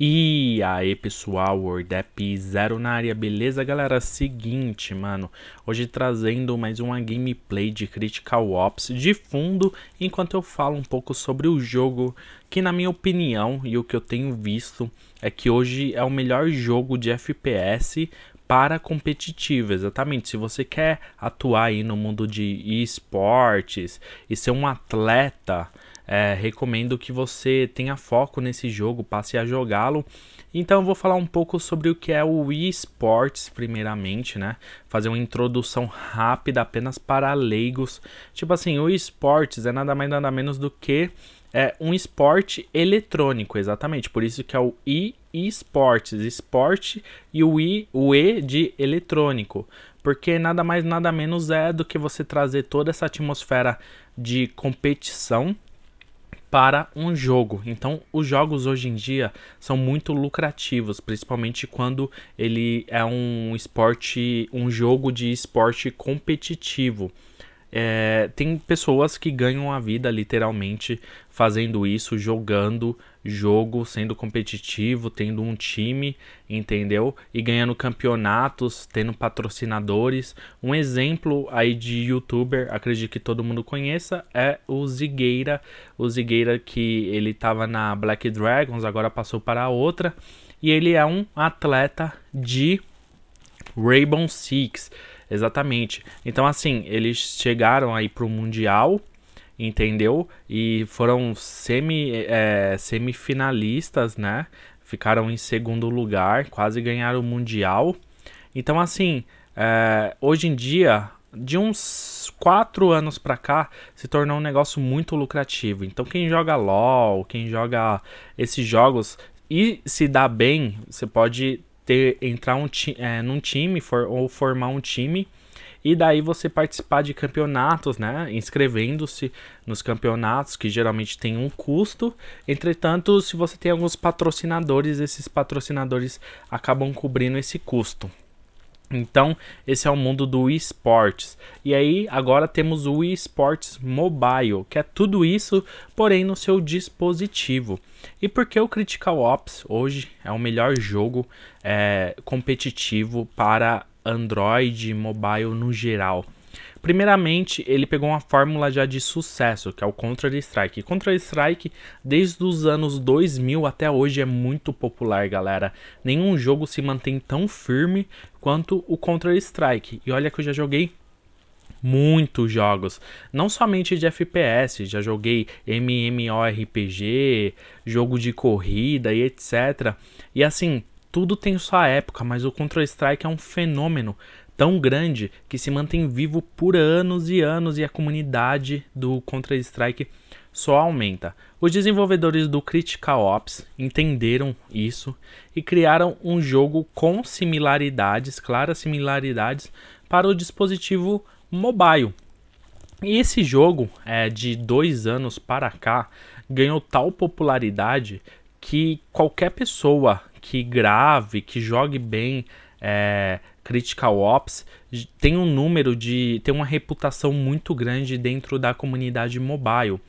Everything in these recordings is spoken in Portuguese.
E aí pessoal, WordApp Zero na área, beleza galera? Seguinte, mano, hoje trazendo mais uma gameplay de Critical Ops de fundo, enquanto eu falo um pouco sobre o jogo, que na minha opinião e o que eu tenho visto, é que hoje é o melhor jogo de FPS para competitivo, exatamente. Se você quer atuar aí no mundo de esportes e ser um atleta é, recomendo que você tenha foco nesse jogo, passe a jogá-lo. Então eu vou falar um pouco sobre o que é o eSports primeiramente, né? Fazer uma introdução rápida apenas para leigos. Tipo assim, o eSports é nada mais nada menos do que é um esporte eletrônico, exatamente. Por isso que é o e esportes, esporte e o i, o e de eletrônico, porque nada mais nada menos é do que você trazer toda essa atmosfera de competição para um jogo. Então, os jogos hoje em dia são muito lucrativos, principalmente quando ele é um esporte, um jogo de esporte competitivo. É, tem pessoas que ganham a vida literalmente fazendo isso, jogando jogo, sendo competitivo, tendo um time, entendeu? E ganhando campeonatos, tendo patrocinadores. Um exemplo aí de youtuber, acredito que todo mundo conheça, é o Zigueira. O Zigueira que ele estava na Black Dragons, agora passou para outra. E ele é um atleta de Rainbow Six. Exatamente. Então, assim, eles chegaram aí pro Mundial, entendeu? E foram semi, é, semifinalistas, né? Ficaram em segundo lugar, quase ganharam o Mundial. Então, assim, é, hoje em dia, de uns quatro anos pra cá, se tornou um negócio muito lucrativo. Então, quem joga LoL, quem joga esses jogos e se dá bem, você pode ter entrar um é, num time for, ou formar um time e daí você participar de campeonatos, né? Inscrevendo-se nos campeonatos, que geralmente tem um custo. Entretanto, se você tem alguns patrocinadores, esses patrocinadores acabam cobrindo esse custo. Então, esse é o mundo do esportes. E aí, agora temos o esportes mobile, que é tudo isso, porém no seu dispositivo. E por que o Critical Ops hoje é o melhor jogo é, competitivo para Android, mobile no geral? Primeiramente, ele pegou uma fórmula já de sucesso, que é o Counter-Strike. Counter-Strike, desde os anos 2000 até hoje, é muito popular, galera. Nenhum jogo se mantém tão firme quanto o Counter-Strike. E olha que eu já joguei muitos jogos, não somente de FPS, já joguei MMORPG, jogo de corrida e etc. E assim, tudo tem sua época, mas o Counter-Strike é um fenômeno tão grande que se mantém vivo por anos e anos e a comunidade do Counter-Strike só aumenta. Os desenvolvedores do Critical Ops entenderam isso e criaram um jogo com similaridades, claras similaridades, para o dispositivo mobile. E esse jogo, é, de dois anos para cá, ganhou tal popularidade que qualquer pessoa que grave, que jogue bem é, Critical Ops tem um número de. tem uma reputação muito grande dentro da comunidade mobile.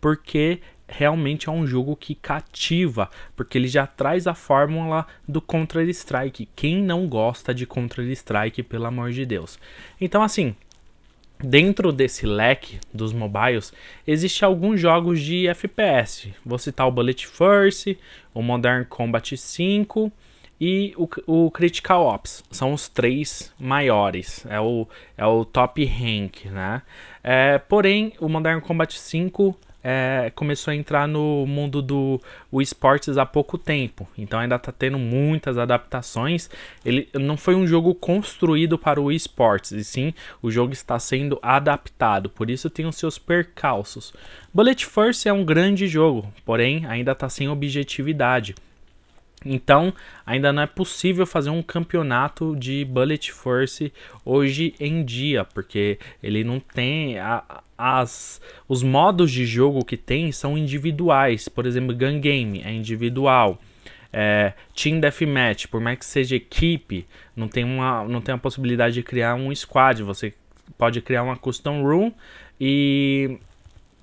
Porque realmente é um jogo que cativa, porque ele já traz a fórmula do Counter-Strike. Quem não gosta de Counter-Strike, pelo amor de Deus? Então, assim, dentro desse leque dos mobiles, existe alguns jogos de FPS. Vou citar o Bullet Force, o Modern Combat 5 e o, o Critical Ops. São os três maiores, é o, é o top rank, né? É, porém, o Modern Combat 5 é, começou a entrar no mundo do esportes há pouco tempo, então ainda está tendo muitas adaptações. Ele não foi um jogo construído para o esportes, e sim o jogo está sendo adaptado, por isso tem os seus percalços. Bullet Force é um grande jogo, porém ainda está sem objetividade. Então, ainda não é possível fazer um campeonato de Bullet Force hoje em dia, porque ele não tem a, as os modos de jogo que tem são individuais. Por exemplo, Gun Game é individual. É, Team Deathmatch, por mais que seja equipe, não tem uma não tem a possibilidade de criar um squad. Você pode criar uma custom room e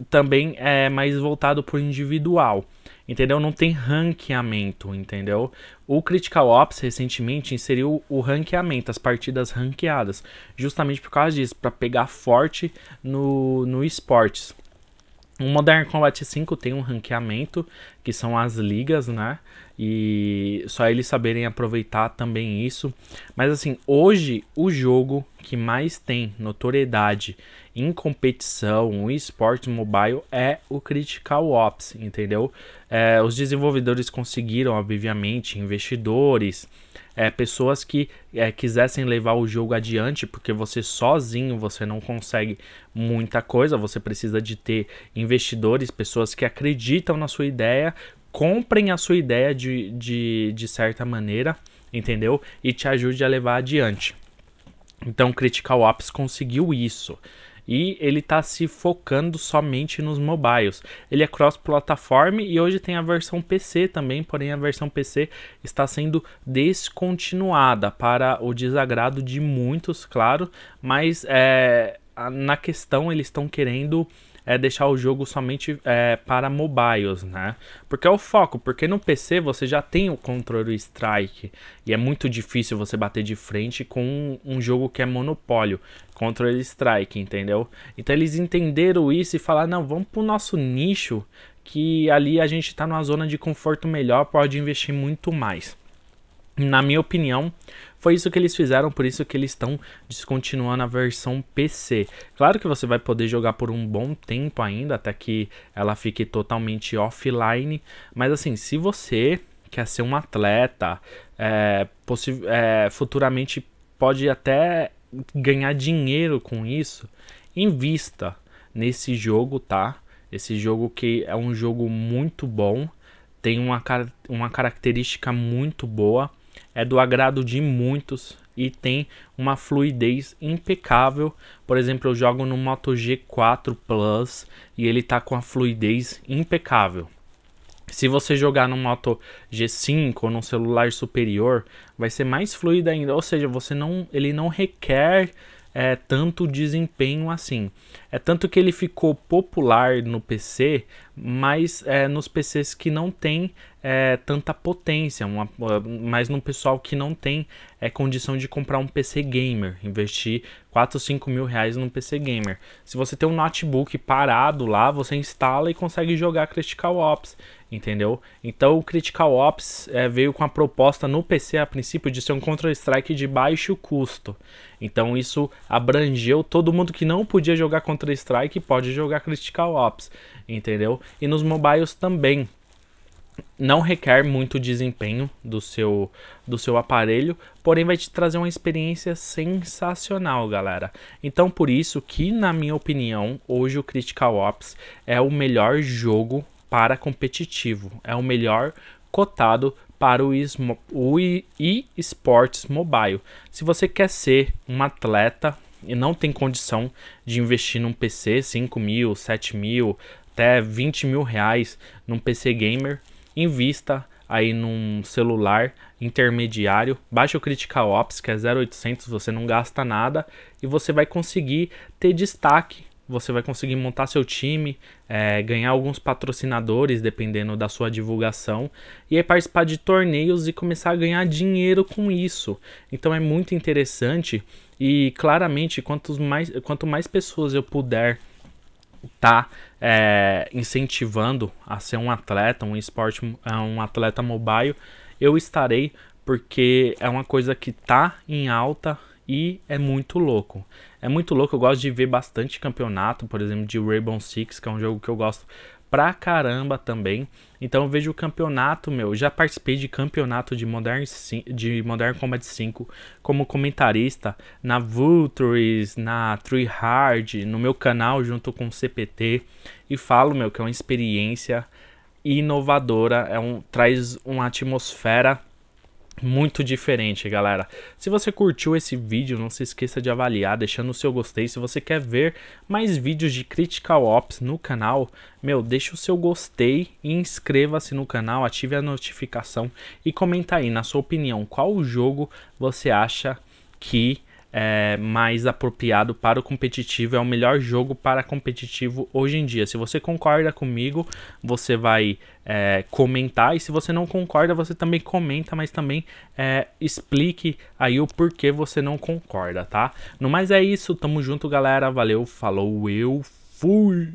também é mais voltado para o individual. Entendeu? Não tem ranqueamento, entendeu? O Critical Ops recentemente inseriu o ranqueamento, as partidas ranqueadas, justamente por causa disso, para pegar forte no, no esportes. O Modern Combat 5 tem um ranqueamento, que são as ligas, né? E só eles saberem aproveitar também isso. Mas assim, hoje o jogo que mais tem notoriedade em competição, o esporte mobile, é o Critical Ops, entendeu? É, os desenvolvedores conseguiram, obviamente, investidores, é, pessoas que é, quisessem levar o jogo adiante, porque você sozinho você não consegue muita coisa, você precisa de ter investidores, pessoas que acreditam na sua ideia, comprem a sua ideia de, de, de certa maneira, entendeu? E te ajude a levar adiante. Então, Critical Ops conseguiu isso. E ele está se focando somente nos mobiles. Ele é cross-plataforma e hoje tem a versão PC também, porém a versão PC está sendo descontinuada para o desagrado de muitos, claro. Mas é, na questão eles estão querendo é deixar o jogo somente é, para mobiles, né? Porque é o foco, porque no PC você já tem o controle strike e é muito difícil você bater de frente com um, um jogo que é monopólio, controle strike, entendeu? Então eles entenderam isso e falaram, não, vamos pro nosso nicho que ali a gente tá numa zona de conforto melhor, pode investir muito mais. Na minha opinião, foi isso que eles fizeram, por isso que eles estão descontinuando a versão PC. Claro que você vai poder jogar por um bom tempo ainda, até que ela fique totalmente offline. Mas assim, se você quer ser um atleta, é, é, futuramente pode até ganhar dinheiro com isso, invista nesse jogo, tá? Esse jogo que é um jogo muito bom, tem uma, uma característica muito boa é do agrado de muitos e tem uma fluidez impecável. Por exemplo, eu jogo no Moto G4 Plus e ele tá com a fluidez impecável. Se você jogar no Moto G5 ou num celular superior, vai ser mais fluido ainda, ou seja, você não, ele não requer é, tanto desempenho assim. É tanto que ele ficou popular no PC, mas é, nos PCs que não tem é, tanta potência, uma, mas no pessoal que não tem é, condição de comprar um PC gamer, investir 4 ou 5 mil reais num PC gamer. Se você tem um notebook parado lá, você instala e consegue jogar Critical Ops, entendeu? Então o Critical Ops é, veio com a proposta no PC a princípio de ser um Counter-Strike de baixo custo. Então isso abrangeu todo mundo que não podia jogar Counter-Strike pode jogar Critical Ops, entendeu? E nos mobiles também não requer muito desempenho do seu, do seu aparelho, porém vai te trazer uma experiência sensacional, galera. Então por isso que, na minha opinião, hoje o Critical Ops é o melhor jogo para competitivo, é o melhor cotado para o eSports Mobile. Se você quer ser um atleta e não tem condição de investir num PC 5 mil, 7 mil, até 20 mil reais num PC gamer, invista aí num celular intermediário, baixe o Critical Ops, que é 0800, você não gasta nada e você vai conseguir ter destaque, você vai conseguir montar seu time, é, ganhar alguns patrocinadores dependendo da sua divulgação e aí participar de torneios e começar a ganhar dinheiro com isso. Então é muito interessante e claramente quantos mais, quanto mais pessoas eu puder tá é, incentivando a ser um atleta, um esporte, é, um atleta mobile, eu estarei porque é uma coisa que tá em alta e é muito louco. É muito louco, eu gosto de ver bastante campeonato, por exemplo, de Rainbow Six, que é um jogo que eu gosto pra caramba também. Então eu vejo o campeonato, meu, já participei de campeonato de Modern, de Modern Combat 5 como comentarista na Vultures, na Tree Hard, no meu canal junto com o CPT e falo, meu, que é uma experiência inovadora, é um traz uma atmosfera muito diferente, galera. Se você curtiu esse vídeo, não se esqueça de avaliar, deixando o seu gostei. Se você quer ver mais vídeos de Critical Ops no canal, meu, deixa o seu gostei e inscreva-se no canal, ative a notificação e comenta aí, na sua opinião, qual jogo você acha que é mais apropriado para o competitivo, é o melhor jogo para competitivo hoje em dia. Se você concorda comigo, você vai é, comentar, e se você não concorda, você também comenta, mas também é, explique aí o porquê você não concorda, tá? No mais é isso, tamo junto galera, valeu, falou, eu fui!